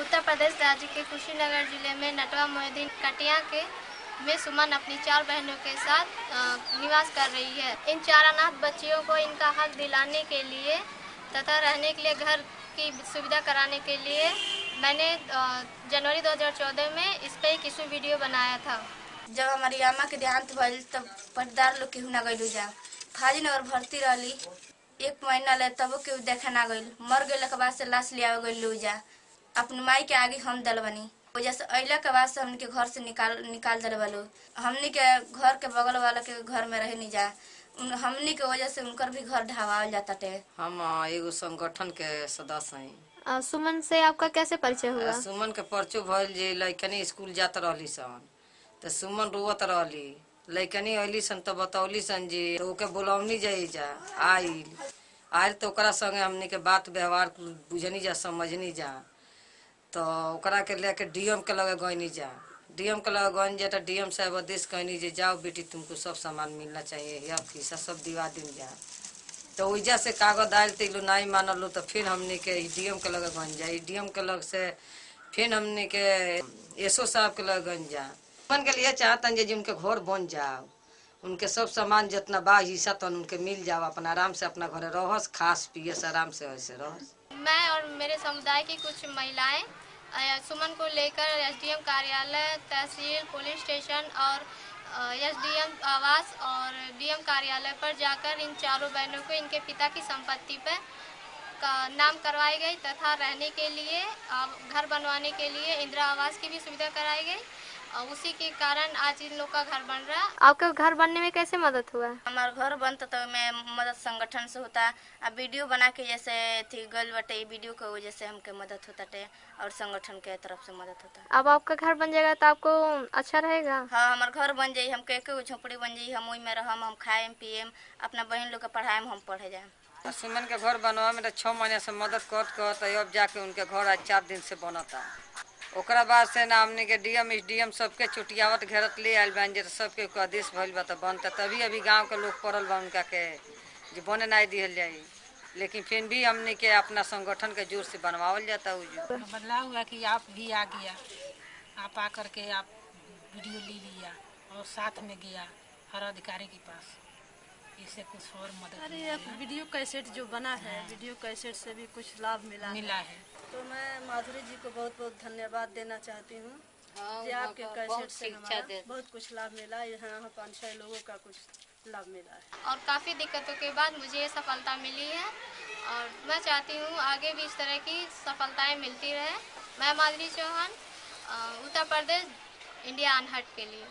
उत्तर प्रदेश राज्य के कुशीनगर ज़िले में नटवा मोहिद्दीन कटिया के में सुमन अपनी चार बहनों के साथ निवास कर रही है। इन चार अनाथ बच्चियों को इनका हक दिलाने के लिए तथा रहने के लिए, घर की सुविधा कराने के लिए मैंने जनवरी 2014 में इस पर एक इशू वीडियो बनाया था। जब हमारी अम्मा के देहांत भइल, तब पटदार लोग केहू ना गई जा फाजी नगर भर्ती रही एक महीना ले तबो केहू देखे ना गइल। मर गए बाद से लाश ले आवे गइल जा अपनी माई के आगे हम दल बनी वजह से अइला के बाद से हमनी के घर से निकाल निकाल दल बलो हमनी के घर के बगल वाला के घर में रह नहीं जा। हमनी के वजह से उनकर भी घर ढावाल जाता टे। हम एगो संगठन के सदस्य हैं। सुमन से आपका कैसे परिचय हुआ? सुमन के परचो भइल जे लइकनी स्कूल जात रहली सन। त सुमन रोवत रहली। लइकनी अइली सन त बतौली सन जे तो ओके बुलौनी जाई जा आइल। आइल तो ओकरा संगे हमनी के बात व्यवहार बुझनी जा समझनी जा। तो ओकरा के लेके डीएम के लगे गईनी जा। डीएम के लगे गईनी जा तो डीएम साहब आदेश कहनी जे, जाओ बेटी, तुमको सब सामान मिलना चाहिए, या फीसा सब दिवा दिन जा। तो ओइजा से कागज़ आयल तो नहीं मानल तो फिर हमने के डीएम के लगे गन जा। डीएम के लग से फिर हमने के एसओ साहब के लगे गन जा। के लिए चाहतन जे उनके घर बन जाओ। उनके सब सामान जितना बा हिस्सा तन उनके मिल जाओ अपना आराम से अपना घरे रहस, खास पियस आराम से वैसे रहस। मैं और मेरे समुदाय की कुछ महिलाएँ सुमन को लेकर एसडीएम कार्यालय, तहसील, पुलिस स्टेशन और एसडीएम आवास और डीएम कार्यालय पर जाकर इन चारों बहनों को, इनके पिता की संपत्ति पर का नाम करवाई गई तथा रहने के लिए घर बनवाने के लिए इंदिरा आवास की भी सुविधा कराई गई। उसी के कारण आज इन लोग का घर बन रहा। है आपका घर बनने में कैसे मदद हुआ? हमार घर बनता तो मैं मदद संगठन से होता। आ वीडियो बना के जैसे थी गल बटे वीडियो के वजह से हमके मदद होता टे और संगठन के तरफ़ से मदद होता। अब आपका घर बन जाएगा तो आपको अच्छा रहेगा? हाँ हमार घर बन जाये हमके एक झोपड़ी बन जाये हम ओई में रहम हम खाएम पिएम अपना बहन लोग के पढ़ाएम हम पढ़े जाएम। आ सुमन के घर बनवा में तो छः महीने से मदद करत करत अब जाके उनके घर आज चार दिन से बनता बाद से ना हमने के डीएम एस डी एम सबके चुटियावत घेरत ले आयल बन जे सबके आदेश भइल बा तो बनता तभी अभी गाँव के लोग पड़ल बा उनका के जे बने नहीं दिहल जाई। लेकिन फिर भी हमने के अपना संगठन के ज़ोर से बनवावल जाता जो। बदलाव हुआ कि आप भी आ गया, आप आ करके आप वीडियो ले लिया और साथ में गया हर अधिकारी के पास। इससे कुछ और मदद अरे अब वीडियो कैसेट जो बना है वीडियो कैसेट से भी कुछ लाभ मिला मिला है। तो मैं माधुरी जी को बहुत बहुत धन्यवाद देना चाहती हूँ। कि आपके कैसेट से हमारा बहुत कुछ लाभ मिला यहाँ पाँच छह लोगों का कुछ लाभ मिला है। और काफ़ी दिक्कतों के बाद मुझे ये सफलता मिली है। और मैं चाहती हूँ आगे भी इस तरह की सफलताएँ मिलती रहे। मैं माधुरी चौहान उत्तर प्रदेश इंडिया अनहट के लिए।